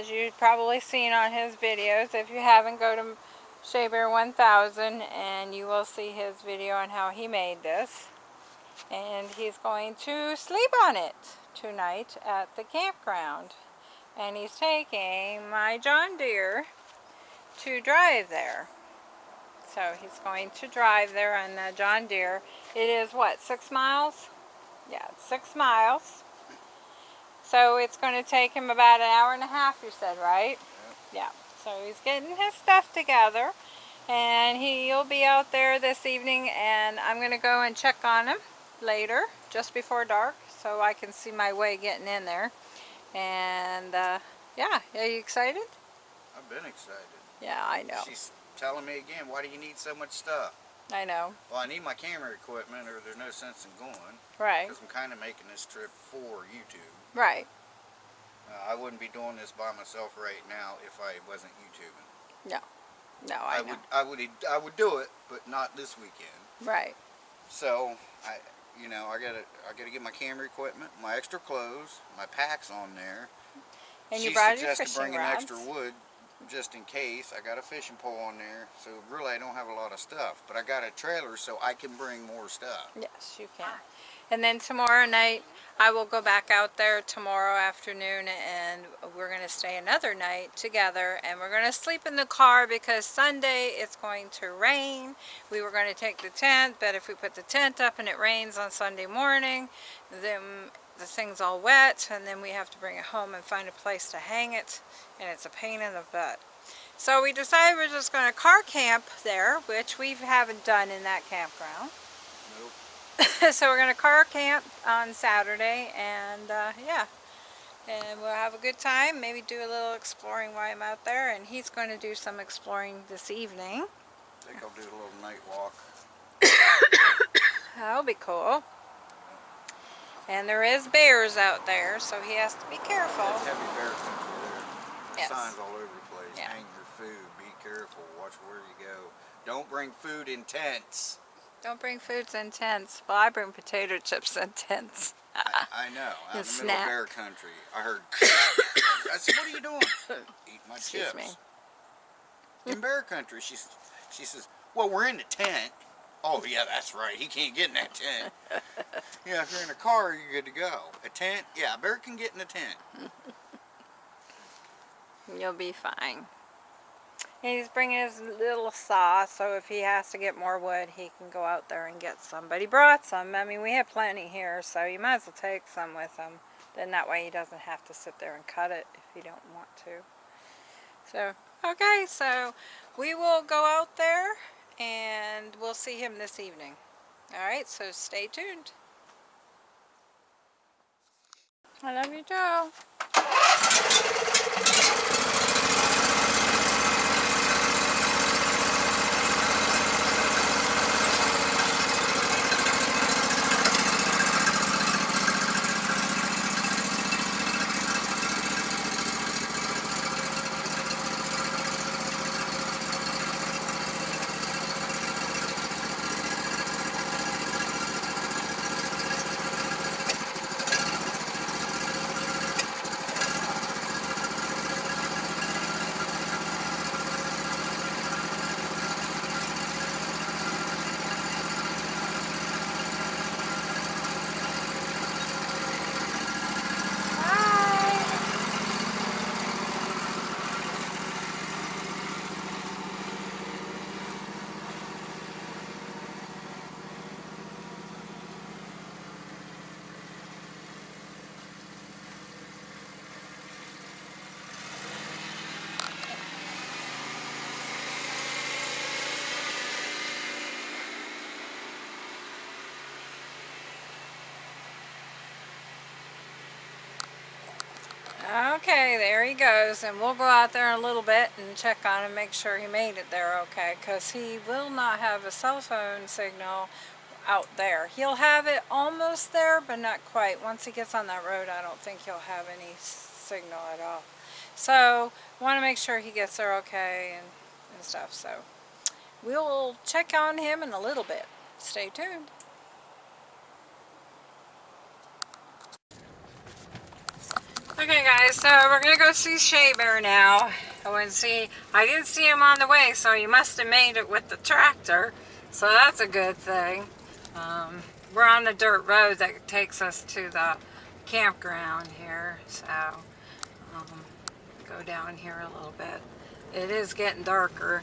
as you've probably seen on his videos. If you haven't, go to Shea Bear 1000 and you will see his video on how he made this. And he's going to sleep on it tonight at the campground. And he's taking my John Deere to drive there. So he's going to drive there on the John Deere. It is what, six miles? Yeah, six miles. So it's going to take him about an hour and a half, you said, right? Yeah. So he's getting his stuff together. And he'll be out there this evening and I'm going to go and check on him later, just before dark, so I can see my way getting in there. And uh, yeah, are you excited? I've been excited. Yeah, I know. She's telling me again, why do you need so much stuff? I know. Well, I need my camera equipment or there's no sense in going. Right. Because I'm kind of making this trip for YouTube. Right. Uh, I wouldn't be doing this by myself right now if I wasn't YouTubing. No. No, I, I would I would I would do it, but not this weekend. Right. So I you know, I gotta I gotta get my camera equipment, my extra clothes, my packs on there. And she you brought your suggested fishing bringing rods. extra wood just in case. I got a fishing pole on there, so really I don't have a lot of stuff. But I got a trailer so I can bring more stuff. Yes, you can. And then tomorrow night, I will go back out there tomorrow afternoon and we're going to stay another night together and we're going to sleep in the car because Sunday it's going to rain. We were going to take the tent, but if we put the tent up and it rains on Sunday morning, then the thing's all wet and then we have to bring it home and find a place to hang it and it's a pain in the butt. So we decided we're just going to car camp there, which we haven't done in that campground. Nope. so we're going to car camp on Saturday and uh, yeah and we'll have a good time maybe do a little exploring while I'm out there and he's going to do some exploring this evening I think I'll do a little night walk. that'll be cool and there is bears out there so he has to be careful heavy bear country there. Yes. Signs all over the place. Yeah. Hang your food. Be careful. Watch where you go. Don't bring food in tents. don't bring foods in tents well I bring potato chips in tents I, I know. Out in the middle of bear country. I heard. I said, "What are you doing?" Eat my Excuse chips. me. In bear country, she she says, "Well, we're in the tent." Oh yeah, that's right. He can't get in that tent. yeah, if you're in a car, you're good to go. A tent, yeah, a bear can get in a tent. You'll be fine. He's bringing his little saw, so if he has to get more wood, he can go out there and get some. But he brought some. I mean, we have plenty here, so you might as well take some with him. Then that way he doesn't have to sit there and cut it if he don't want to. So, okay, so we will go out there and we'll see him this evening. Alright, so stay tuned. I love you, Joe. Bye. Okay, there he goes, and we'll go out there in a little bit and check on him, make sure he made it there okay, because he will not have a cell phone signal out there. He'll have it almost there, but not quite. Once he gets on that road, I don't think he'll have any signal at all. So, want to make sure he gets there okay and, and stuff, so we'll check on him in a little bit. Stay tuned. Okay guys, so we're gonna go see Shea Bear now. I to see, I didn't see him on the way, so he must have made it with the tractor. So that's a good thing. Um, we're on the dirt road that takes us to the campground here. So, um, go down here a little bit. It is getting darker.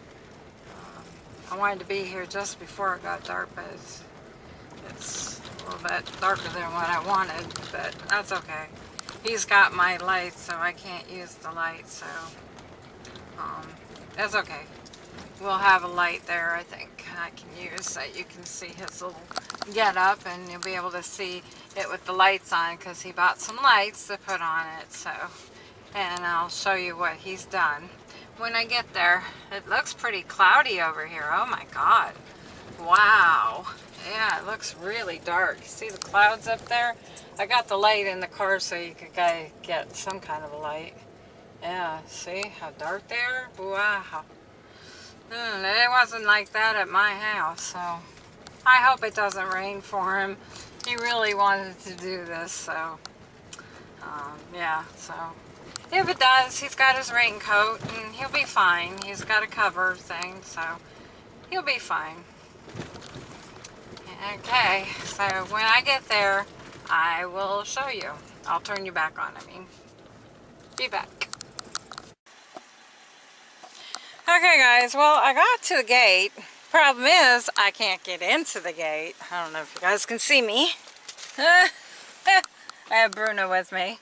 Um, I wanted to be here just before it got dark, but it's, it's a little bit darker than what I wanted, but that's okay. He's got my light, so I can't use the light, so um, that's okay. We'll have a light there, I think, I can use that you can see his little get up and you'll be able to see it with the lights on because he bought some lights to put on it, so and I'll show you what he's done when I get there. It looks pretty cloudy over here. Oh my god. Wow. Yeah, it looks really dark. See the clouds up there? I got the light in the car so you could get some kind of a light. Yeah, see how dark they are? Wow. Mm, it wasn't like that at my house, so I hope it doesn't rain for him. He really wanted to do this, so um, yeah, so if it does, he's got his raincoat and he'll be fine. He's got a cover thing, so he'll be fine. Okay, so when I get there, I will show you. I'll turn you back on, I mean. Be back. Okay guys, well I got to the gate. Problem is, I can't get into the gate. I don't know if you guys can see me. I have Bruno with me.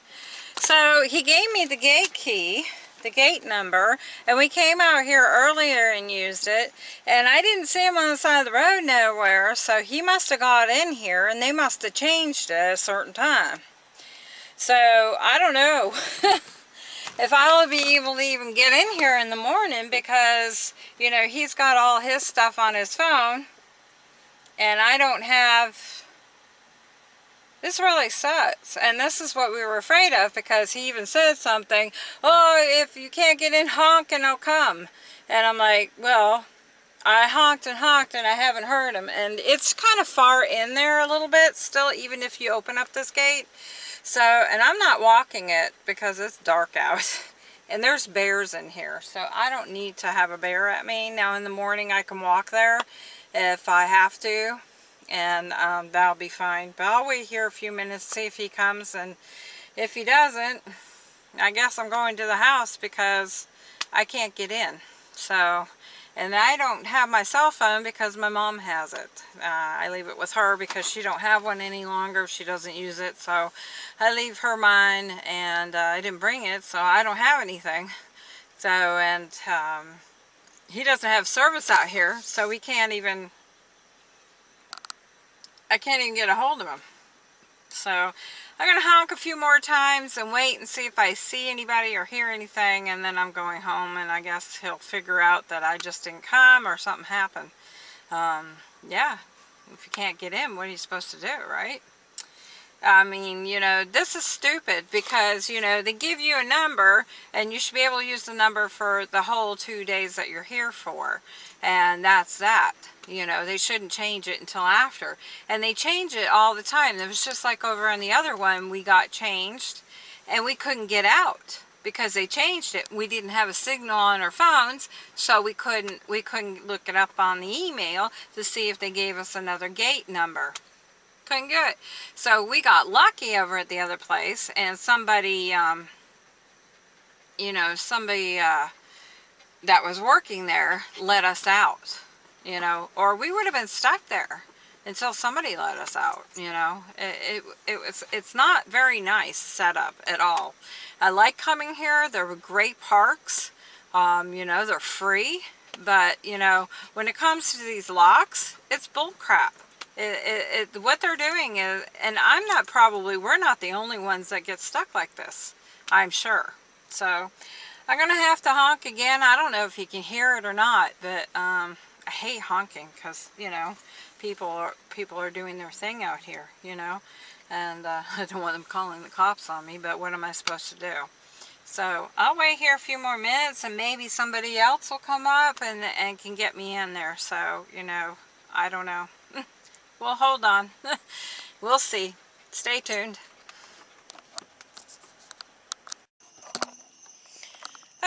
So he gave me the gate key the gate number and we came out here earlier and used it and I didn't see him on the side of the road nowhere so he must have got in here and they must have changed it at a certain time. So I don't know if I'll be able to even get in here in the morning because you know he's got all his stuff on his phone and I don't have this really sucks. And this is what we were afraid of because he even said something, oh, if you can't get in, honk and I'll come. And I'm like, well, I honked and honked and I haven't heard him. And it's kind of far in there a little bit still, even if you open up this gate. So, and I'm not walking it because it's dark out. And there's bears in here, so I don't need to have a bear at me. Now in the morning I can walk there if I have to and um, that'll be fine. But I'll wait here a few minutes, see if he comes, and if he doesn't, I guess I'm going to the house because I can't get in. So, and I don't have my cell phone because my mom has it. Uh, I leave it with her because she don't have one any longer. She doesn't use it, so I leave her mine, and uh, I didn't bring it, so I don't have anything. So, and um, he doesn't have service out here, so we can't even I can't even get a hold of him. So I'm going to honk a few more times and wait and see if I see anybody or hear anything and then I'm going home and I guess he'll figure out that I just didn't come or something happened. Um, yeah, if you can't get in, what are you supposed to do, right? I mean, you know, this is stupid because, you know, they give you a number and you should be able to use the number for the whole two days that you're here for. And that's that. You know, they shouldn't change it until after. And they change it all the time. It was just like over on the other one, we got changed and we couldn't get out because they changed it. We didn't have a signal on our phones, so we couldn't we couldn't look it up on the email to see if they gave us another gate number. Couldn't get it. So we got lucky over at the other place and somebody um, you know, somebody uh, that was working there let us out you know, or we would have been stuck there until somebody let us out, you know. It, it, it was, it's not very nice setup at all. I like coming here. They're great parks. Um, you know, they're free. But, you know, when it comes to these locks, it's bull crap. It, it, it, what they're doing is, and I'm not probably, we're not the only ones that get stuck like this, I'm sure. So, I'm going to have to honk again. I don't know if you can hear it or not, but, um, I hate honking because, you know, people are, people are doing their thing out here, you know. And uh, I don't want them calling the cops on me, but what am I supposed to do? So I'll wait here a few more minutes and maybe somebody else will come up and, and can get me in there. So, you know, I don't know. Well, hold on. we'll see. Stay tuned.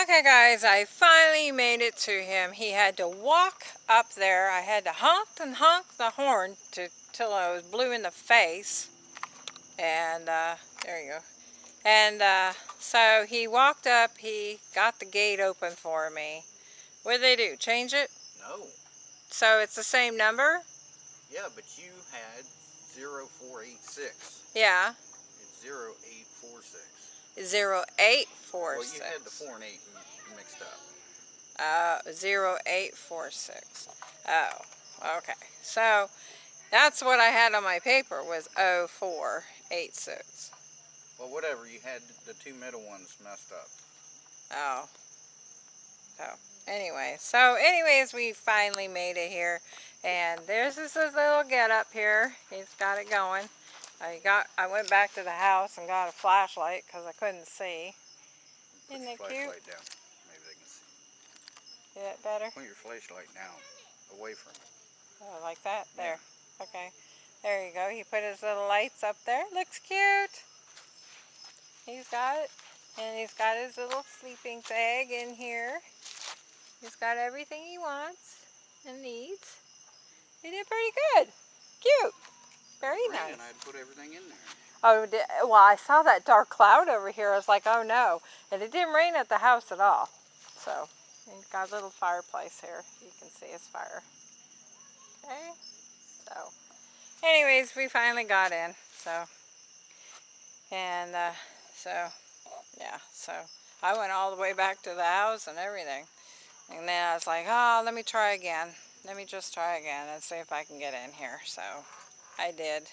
Okay guys, I finally made it to him. He had to walk up there. I had to honk and honk the horn to till I was blue in the face. And uh, there you go. And uh, so he walked up, he got the gate open for me. What did they do? Change it? No. So it's the same number? Yeah, but you had 0486. Yeah. It's 0846. Zero eight four Well, you had the 4 and 8 mixed up. Uh, zero eight four six. Oh, okay. So that's what I had on my paper was oh four eight six. Well, whatever. You had the two middle ones messed up. Oh. So anyway, so anyways, we finally made it here, and there's this little get up here. He's got it going. I got. I went back to the house and got a flashlight because I couldn't see. Put Isn't it cute? flashlight down. Maybe they can see. Is that better? Put your flashlight down, away from it. Oh, like that? Yeah. There. Okay. There you go. He put his little lights up there. Looks cute. He's got it. And he's got his little sleeping bag in here. He's got everything he wants and needs. He did pretty good. Cute. Very Rain, nice. and I had put everything in there. Oh, well, I saw that dark cloud over here. I was like, oh no. And it didn't rain at the house at all. So, he's got a little fireplace here. You can see his fire. Okay. So, anyways, we finally got in. So, and uh, so, yeah. So, I went all the way back to the house and everything. And then I was like, oh, let me try again. Let me just try again and see if I can get in here. So, I did.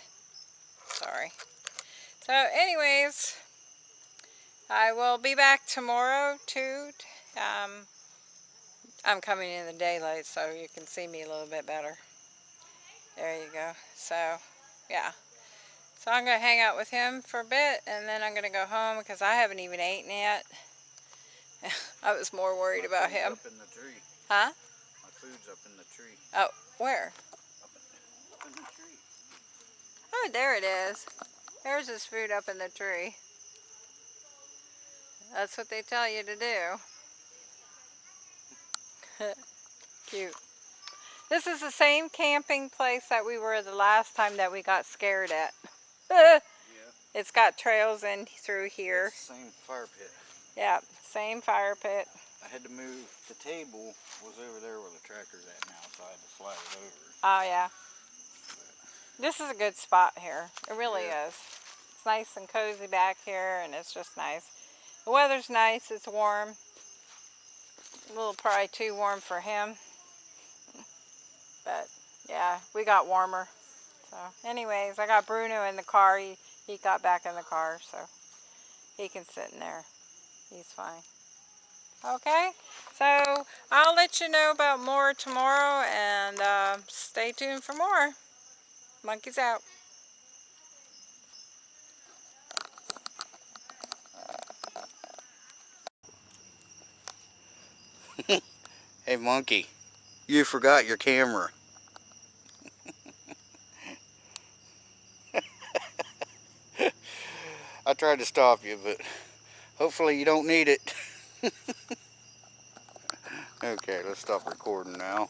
Sorry. So anyways, I will be back tomorrow too. Um, I'm coming in the daylight so you can see me a little bit better. There you go. So, yeah. So I'm going to hang out with him for a bit and then I'm going to go home because I haven't even eaten yet. I was more worried about him. Up in the tree. Huh? My food's up in the tree. Oh, where? Up in, up in the tree. Oh, there it is. There's his food up in the tree. That's what they tell you to do. Cute. This is the same camping place that we were the last time that we got scared at. Yeah. it's got trails in through here. Same fire pit. Yeah, same fire pit. I had to move, the table was over there where the tractor's at now, so I had to slide it over. Oh yeah. This is a good spot here. It really Yeah. is. It's nice and cozy back here and it's just nice. The weather's nice, it's warm. A little probably too warm for him. But yeah, we got warmer. So anyways, I got Bruno in the car. He, he got back in the car, so he can sit in there. He's fine. Okay, so I'll let you know about more tomorrow and uh, stay tuned for more. Monkeys out. Hey monkey, you forgot your camera. I tried to stop you, but hopefully you don't need it. okay, let's stop recording now.